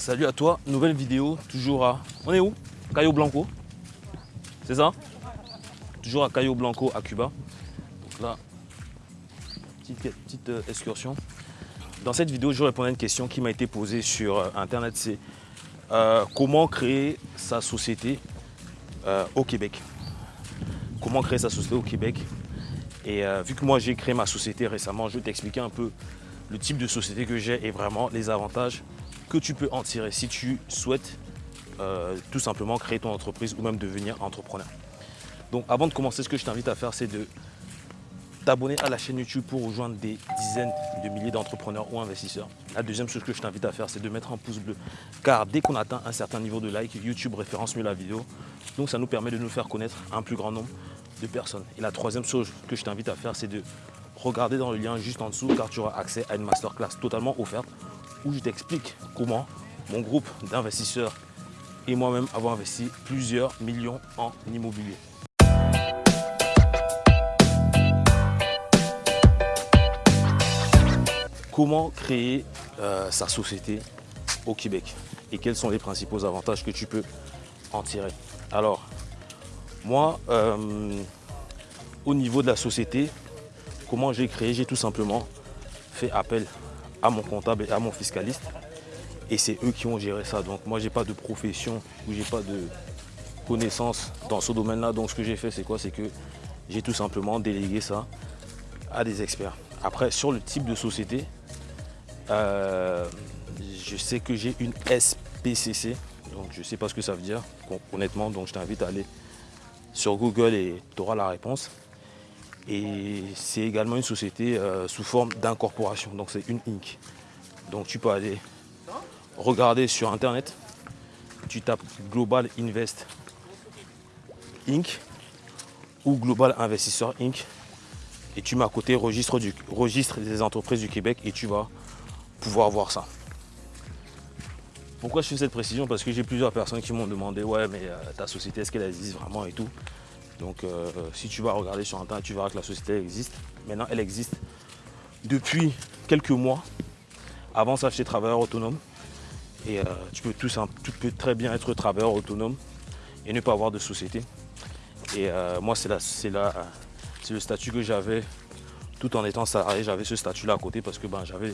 Salut à toi, nouvelle vidéo, toujours à... On est où? Cayo Blanco. C'est ça? Toujours à Cayo Blanco à Cuba. Donc là, petite, petite euh, excursion. Dans cette vidéo, je réponds à une question qui m'a été posée sur euh, internet, c'est euh, comment créer sa société au Québec? Comment créer sa société au Québec? Et vu que moi j'ai créé ma société récemment, je vais t'expliquer un peu le type de société que j'ai et vraiment les avantages que tu peux en tirer si tu souhaites euh, tout simplement créer ton entreprise ou même devenir entrepreneur. Donc avant de commencer, ce que je t'invite à faire, c'est de t'abonner à la chaîne YouTube pour rejoindre des dizaines de milliers d'entrepreneurs ou investisseurs. La deuxième chose que je t'invite à faire, c'est de mettre un pouce bleu. Car dès qu'on atteint un certain niveau de like, YouTube référence mieux la vidéo. Donc ça nous permet de nous faire connaître un plus grand nombre de personnes. Et la troisième chose que je t'invite à faire, c'est de regarder dans le lien juste en dessous car tu auras accès à une masterclass totalement offerte où je t'explique comment mon groupe d'investisseurs et moi-même avons investi plusieurs millions en immobilier. Comment créer euh, sa société au Québec et quels sont les principaux avantages que tu peux en tirer? Alors, moi, euh, au niveau de la société, comment j'ai créé? J'ai tout simplement fait appel à mon comptable et à mon fiscaliste et c'est eux qui ont géré ça. Donc moi, j'ai pas de profession ou j'ai pas de connaissances dans ce domaine-là. Donc ce que j'ai fait, c'est quoi? C'est que j'ai tout simplement délégué ça à des experts. Après, sur le type de société, euh, je sais que j'ai une SPCC, donc je ne sais pas ce que ça veut dire, honnêtement, donc je t'invite à aller sur Google et tu auras la réponse. Et c'est également une société euh, sous forme d'incorporation, donc c'est une Inc. Donc tu peux aller regarder sur internet, tu tapes Global Invest Inc. ou Global Investisseur Inc. Et tu mets à côté registre, du, registre des entreprises du Québec et tu vas pouvoir voir ça. Pourquoi je fais cette précision? Parce que j'ai plusieurs personnes qui m'ont demandé ouais mais euh, ta société est-ce qu'elle existe vraiment et tout? Donc euh, si tu vas regarder sur internet, tu verras que la société existe. Maintenant elle existe depuis quelques mois. Avant ça j'étais travailleur autonome. Et euh, tu, peux tout, tu peux très bien être travailleur autonome et ne pas avoir de société. Et euh, moi c'est le statut que j'avais tout en étant salarié. J'avais ce statut là à côté parce que ben, j'avais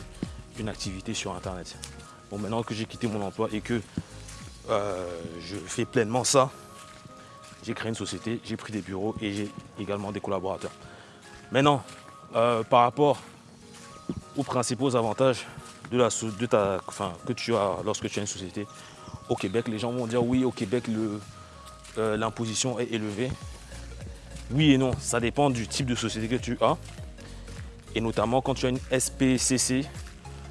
une activité sur internet. Bon maintenant que j'ai quitté mon emploi et que je fais pleinement ça, j'ai créé une société, j'ai pris des bureaux et j'ai également des collaborateurs. Maintenant, euh, par rapport aux principaux avantages de ta, enfin, que tu as lorsque tu as une société au Québec, les gens vont dire oui, au Québec, euh, l'imposition est élevée. Oui et non, ça dépend du type de société que tu as. Et notamment quand tu as une SPCC,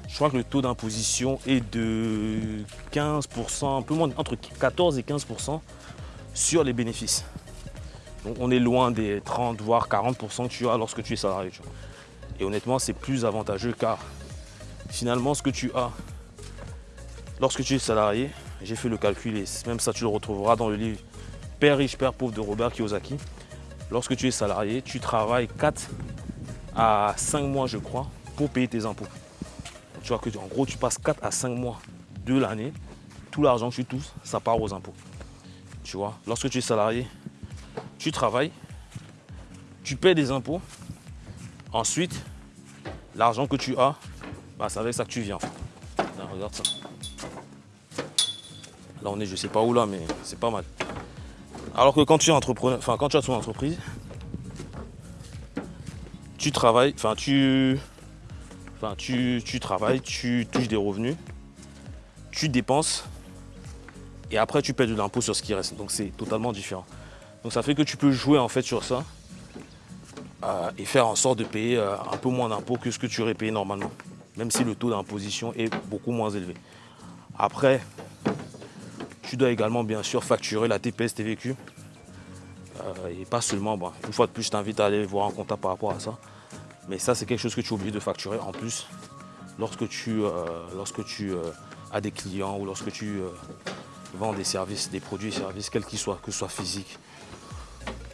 je crois que le taux d'imposition est de 15%, un peu moins, entre 14 et 15% sur les bénéfices. Donc on est loin des 30 voire 40% que tu as lorsque tu es salarié. Et honnêtement, c'est plus avantageux car finalement, ce que tu as lorsque tu es salarié, j'ai fait le calcul et même ça tu le retrouveras dans le livre Père riche, Père pauvre de Robert Kiyosaki. Lorsque tu es salarié, tu travailles 4 à 5 mois, je crois, pour payer tes impôts. Tu vois que en gros, tu passes 4 à 5 mois de l'année, tout l'argent que tu touches, ça part aux impôts. Tu vois, lorsque tu es salarié, tu travailles, tu paies des impôts. Ensuite, l'argent que tu as, bah, c'est avec ça que tu viens. regarde ça. Là, on est, je sais pas où là, mais c'est pas mal. Alors que quand tu es entrepreneur, enfin quand tu as ton entreprise, tu travailles, enfin tu Enfin, tu, travailles, tu touches des revenus, tu dépenses et après tu paies de l'impôt sur ce qui reste. Donc c'est totalement différent. Donc ça fait que tu peux jouer en fait sur ça euh, et faire en sorte de payer euh, un peu moins d'impôts que ce que tu aurais payé normalement. Même si le taux d'imposition est beaucoup moins élevé. Après, tu dois également bien sûr facturer la TPS TVQ. Euh, et pas seulement, une fois de plus, je t'invite à aller voir un comptable par rapport à ça. Mais ça, c'est quelque chose que tu es obligé de facturer en plus lorsque tu, lorsque tu as des clients ou lorsque tu vends des services, des produits et services, quels qu'ils soient, que ce soit physiques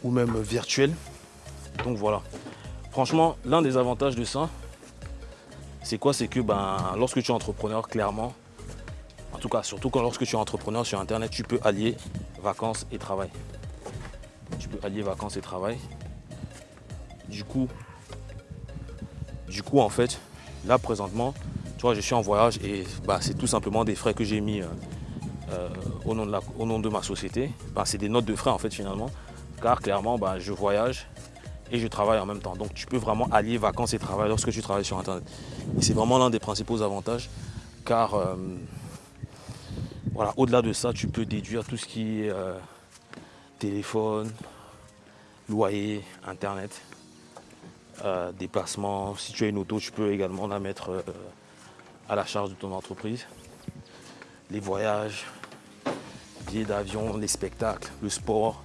ou même virtuels. Donc voilà. Franchement, l'un des avantages de ça, c'est quoi? C'est que ben, lorsque tu es entrepreneur, clairement, En tout cas, surtout quand lorsque tu es entrepreneur sur Internet, tu peux allier vacances et travail. Tu peux allier vacances et travail. Du coup, du coup, en fait, là présentement, tu vois, je suis en voyage et bah, c'est tout simplement des frais que j'ai mis euh, euh, au, nom de ma société. Bah, c'est des notes de frais en fait finalement, car clairement, bah, je voyage et je travaille en même temps. Donc tu peux vraiment allier vacances et travail lorsque tu travailles sur Internet. Et c'est vraiment l'un des principaux avantages, car euh, voilà, au-delà de ça, tu peux déduire tout ce qui est téléphone, loyer, Internet, euh, déplacement. Si tu as une auto, tu peux également la mettre euh, à la charge de ton entreprise. Les voyages, d'avion, les spectacles, le sport,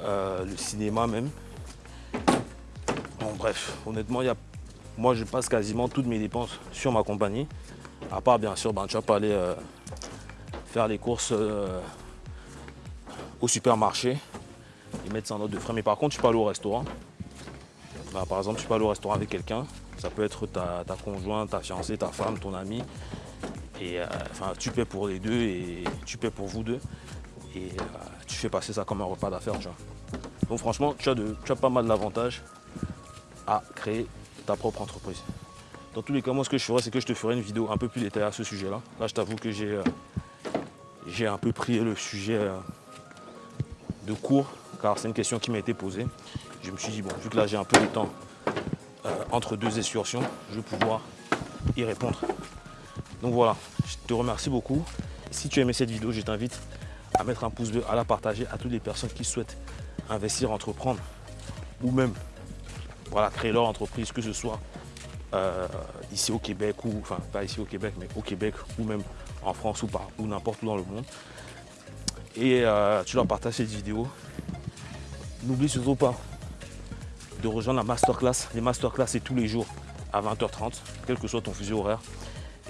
euh, le cinéma même. Bon, bref, honnêtement, y a... moi je passe quasiment toutes mes dépenses sur ma compagnie. À part bien sûr, ben, tu vas pas aller faire les courses au supermarché et mettre ça en note de frais. Mais par contre, tu peux aller au restaurant. Bah, par exemple, tu peux aller au restaurant avec quelqu'un. Ça peut être ta, conjointe, ta fiancée, ta femme, ton ami. Et euh, enfin, tu paies pour les deux et tu paies pour vous deux. Et euh, tu fais passer ça comme un repas d'affaires, Donc franchement, tu as, pas mal d'avantages à créer ta propre entreprise. Dans tous les cas, moi, ce que je ferai, c'est que je te ferai une vidéo un peu plus détaillée à ce sujet-là. Là, je t'avoue que j'ai euh, un peu pris le sujet de cours, car c'est une question qui m'a été posée je me suis dit, bon, vu que là j'ai un peu de temps entre deux excursions, je vais pouvoir y répondre. Donc voilà, je te remercie beaucoup. Si tu as aimé cette vidéo, je t'invite à mettre un pouce bleu, à la partager à toutes les personnes qui souhaitent investir, entreprendre ou même voilà, créer leur entreprise, que ce soit euh, ici au Québec ou, enfin pas ici au Québec, mais au Québec ou même en France ou ou n'importe où dans le monde. Et euh, tu leur partages cette vidéo. N'oublie surtout pas de rejoindre la masterclass. Les masterclass, c'est tous les jours à 20h30, quel que soit ton fuseau horaire.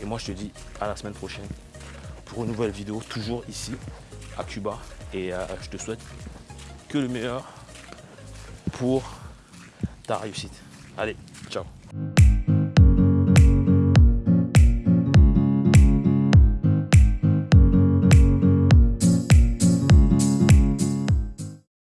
Et moi, je te dis à la semaine prochaine pour une nouvelle vidéo, toujours ici à Cuba. Et euh, je te souhaite que le meilleur pour ta réussite. Allez,